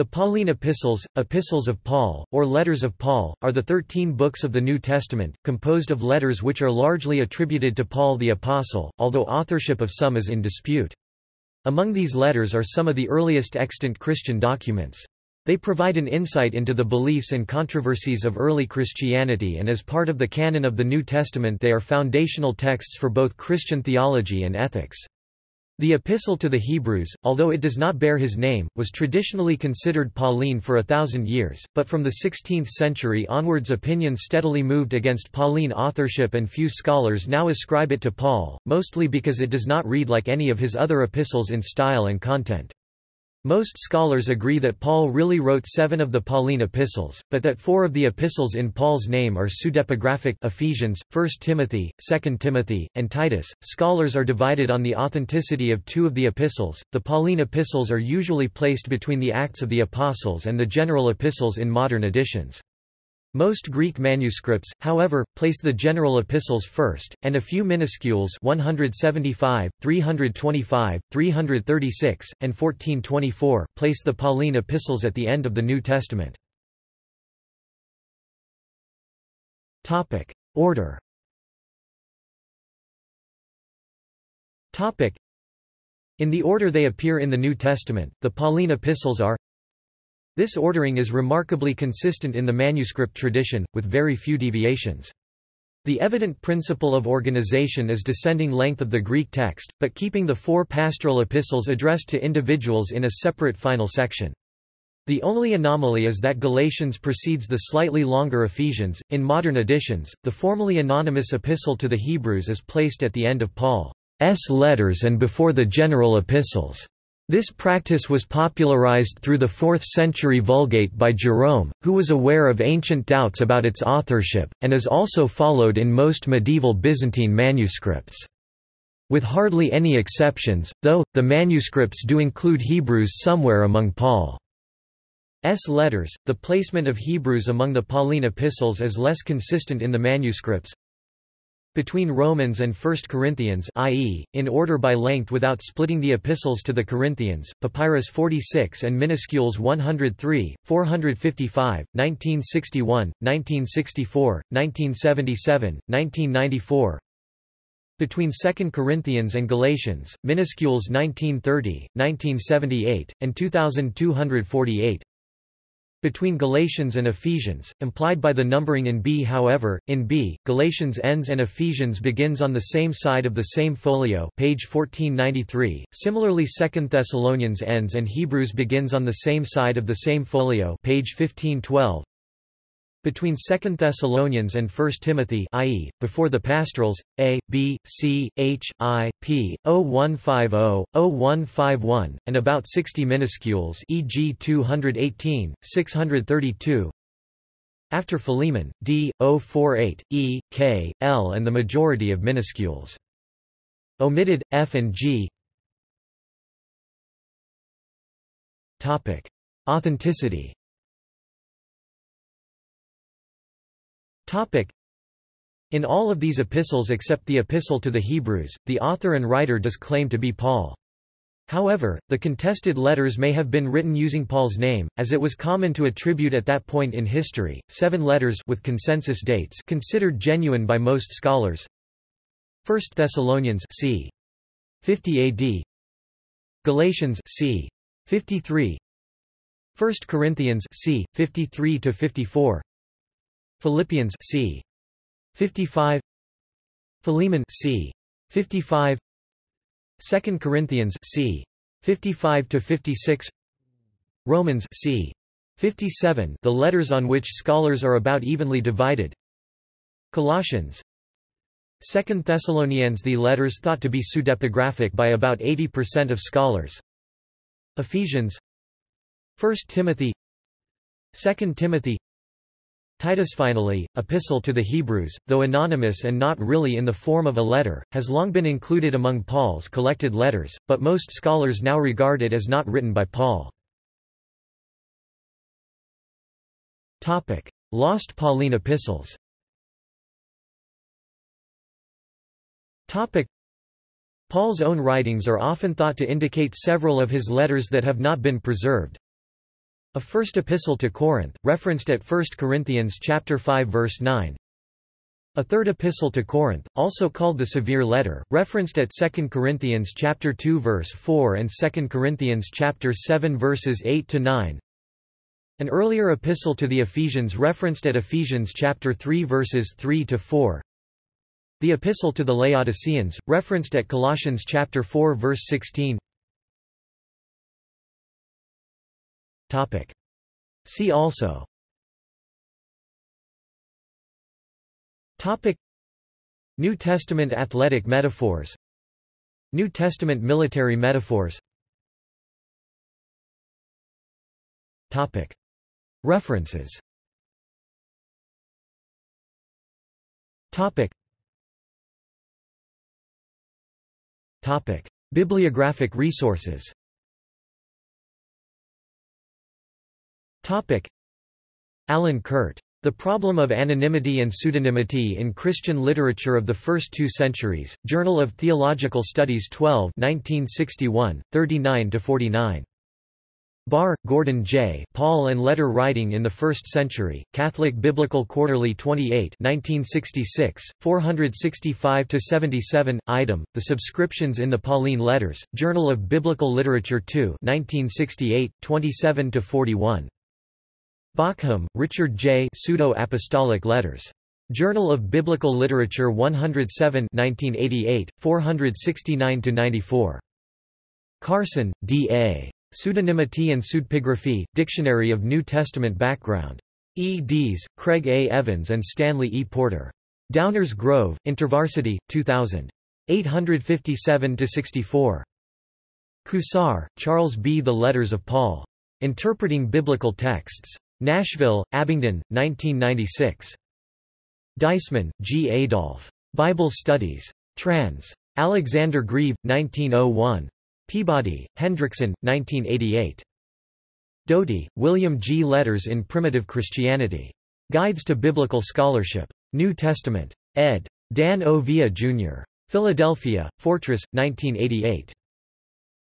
The Pauline epistles, epistles of Paul, or letters of Paul, are the thirteen books of the New Testament, composed of letters which are largely attributed to Paul the Apostle, although authorship of some is in dispute. Among these letters are some of the earliest extant Christian documents. They provide an insight into the beliefs and controversies of early Christianity and as part of the canon of the New Testament they are foundational texts for both Christian theology and ethics. The Epistle to the Hebrews, although it does not bear his name, was traditionally considered Pauline for a thousand years, but from the 16th century onwards opinions steadily moved against Pauline authorship and few scholars now ascribe it to Paul, mostly because it does not read like any of his other epistles in style and content. Most scholars agree that Paul really wrote seven of the Pauline epistles, but that four of the epistles in Paul's name are pseudepigraphic Ephesians, 1 Timothy, 2 Timothy, and Titus. Scholars are divided on the authenticity of two of the epistles. The Pauline epistles are usually placed between the Acts of the Apostles and the general epistles in modern editions. Most Greek manuscripts, however, place the general epistles first, and a few minuscules 175, 325, 336, and 1424 place the Pauline epistles at the end of the New Testament. Topic: Order. Topic: In the order they appear in the New Testament, the Pauline epistles are this ordering is remarkably consistent in the manuscript tradition, with very few deviations. The evident principle of organization is descending length of the Greek text, but keeping the four pastoral epistles addressed to individuals in a separate final section. The only anomaly is that Galatians precedes the slightly longer Ephesians. In modern editions, the formally anonymous epistle to the Hebrews is placed at the end of Paul's letters and before the general epistles. This practice was popularized through the 4th century Vulgate by Jerome, who was aware of ancient doubts about its authorship, and is also followed in most medieval Byzantine manuscripts. With hardly any exceptions, though, the manuscripts do include Hebrews somewhere among Paul's letters. The placement of Hebrews among the Pauline epistles is less consistent in the manuscripts, between Romans and 1 Corinthians i.e., in order by length without splitting the epistles to the Corinthians, Papyrus 46 and Minuscules 103, 455, 1961, 1964, 1977, 1994 between 2 Corinthians and Galatians, Minuscules 1930, 1978, and 2248 between Galatians and Ephesians, implied by the numbering in B. However, in B, Galatians ends and Ephesians begins on the same side of the same folio page 1493. Similarly 2 Thessalonians ends and Hebrews begins on the same side of the same folio page 1512. Between 2 Thessalonians and 1 Timothy i.e., before the pastorals, A, B, C, H, I, P, 0150, 0151, and about 60 minuscules e.g. 218, 632 After Philemon, D, 048, E, K, L and the majority of minuscules. Omitted, F and G Authenticity In all of these epistles except the Epistle to the Hebrews, the author and writer does claim to be Paul. However, the contested letters may have been written using Paul's name, as it was common to attribute at that point in history, seven letters with consensus dates considered genuine by most scholars. 1 Thessalonians c. 50 AD Galatians c. 53 1 Corinthians c. 53 to 54 Philippians c. 55 Philemon c. 55 2 Corinthians c. 55 to 56 Romans c. 57 the letters on which scholars are about evenly divided. Colossians. 2 Thessalonians. The letters thought to be pseudepigraphic by about 80% of scholars. Ephesians. 1 Timothy. 2 Timothy Titus finally, Epistle to the Hebrews, though anonymous and not really in the form of a letter, has long been included among Paul's collected letters, but most scholars now regard it as not written by Paul. Topic: Lost Pauline epistles Topic: Paul's own writings are often thought to indicate several of his letters that have not been preserved. A first epistle to Corinth, referenced at 1 Corinthians chapter 5 verse 9. A third epistle to Corinth, also called the Severe Letter, referenced at 2 Corinthians chapter 2 verse 4 and 2 Corinthians chapter 7 verses 8 to 9. An earlier epistle to the Ephesians referenced at Ephesians chapter 3 verses 3 to 4. The epistle to the Laodiceans, referenced at Colossians chapter 4 verse 16. Topic. See also. Topic. New Testament athletic metaphors. New Testament military metaphors. Topic. References. Topic. Topic. Bibliographic resources Topic. Aland Kurt. The Problem of Anonymity and Pseudonymity in Christian Literature of the First Two Centuries, Journal of Theological Studies 12 1961, 39–49. Bahr, Gordon J. Paul and Letter Writing in the First Century, Catholic Biblical Quarterly 28 1966, 465–77, item, The Subscriptions in the Pauline Letters, Journal of Biblical Literature 2 1968, 27–41. Bauckham, Richard J. Pseudo-Apostolic Letters. Journal of Biblical Literature 107 1988, 469–94. Carson, D. A. Pseudonymity and Pseudepigraphy, Dictionary of New Testament Background. E. Dees, Craig A. Evans and Stanley E. Porter. Downers Grove, InterVarsity, 2000. 857–64. Cousar, Charles B. The Letters of Paul. Interpreting Biblical Texts. Nashville, Abingdon, 1996. Deissmann, G. Adolf. Bible Studies. Trans. Alexander Grieve, 1901. Peabody, Hendrickson, 1988. Doty, William G. Letters in Primitive Christianity. Guides to Biblical Scholarship. New Testament. ed. Dan O. Villa, Jr. Philadelphia, Fortress, 1988.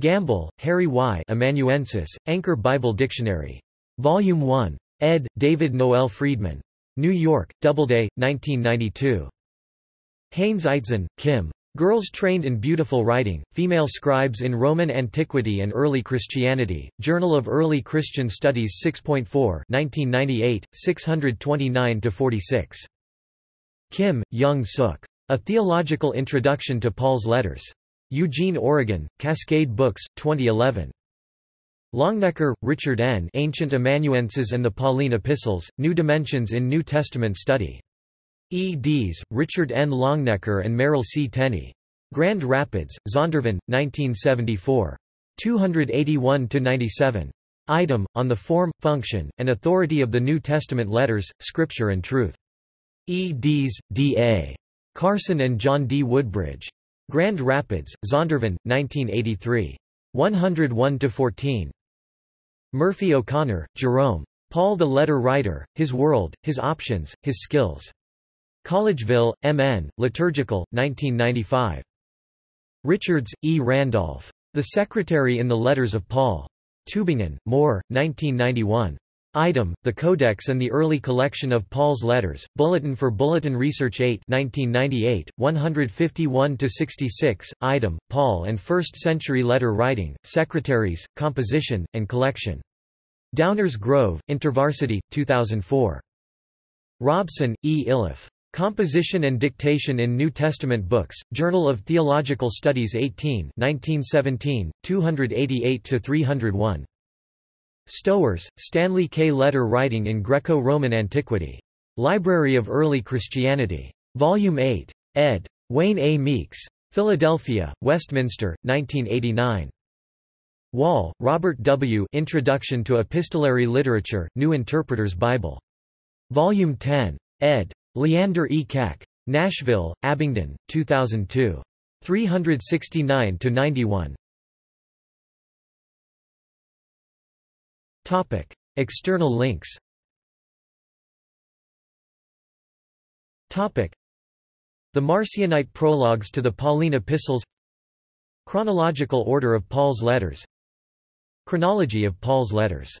Gamble, Harry Y. Amanuensis, Anchor Bible Dictionary. Volume 1. ed. David Noel Freedman. New York, Doubleday, 1992. Haines Eitzen, Kim. Girls Trained in Beautiful Writing, Female Scribes in Roman Antiquity and Early Christianity, Journal of Early Christian Studies 6.4 1998, 629–46. Kim, Young Suk. A Theological Introduction to Paul's Letters. Eugene, Oregon, Cascade Books, 2011. Longenecker, Richard N. Ancient Amanuenses and the Pauline Epistles, New Dimensions in New Testament Study. E. Dees, Richard N. Longenecker and Merrill C. Tenney. Grand Rapids, Zondervan, 1974. 281–97. Item, on the form, function, and authority of the New Testament letters, Scripture and Truth. E. Dees, D. A. Carson and John D. Woodbridge. Grand Rapids, Zondervan, 1983. 101–14. Murphy O'Connor, Jerome. Paul the Letter Writer, His World, His Options, His Skills. Collegeville, M.N., Liturgical, 1995. Richards, E. Randolph. The Secretary in the Letters of Paul. Tübingen, Mohr, 1991. Item, The Codex and the Early Collection of Paul's Letters, Bulletin for Bulletin Research 8 1998, 151–66, Item, Paul and First Century Letter Writing, Secretaries, Composition, and Collection. Downers Grove, InterVarsity, 2004. Robson, E. Iliff. Composition and Dictation in New Testament Books, Journal of Theological Studies 18 1917, 288–301. Stowers, Stanley K. Letter Writing in Greco-Roman Antiquity. Library of Early Christianity. Volume 8. ed. Wayne A. Meeks. Philadelphia, Westminster, 1989. Wall, Robert W. Introduction to Epistolary Literature, New Interpreter's Bible. Volume 10. ed. Leander E. Keck. Nashville, Abingdon, 2002. 369–91. Topic: External links. Topic: The Marcionite prologues to the Pauline epistles. Chronological order of Paul's letters. Chronology of Paul's letters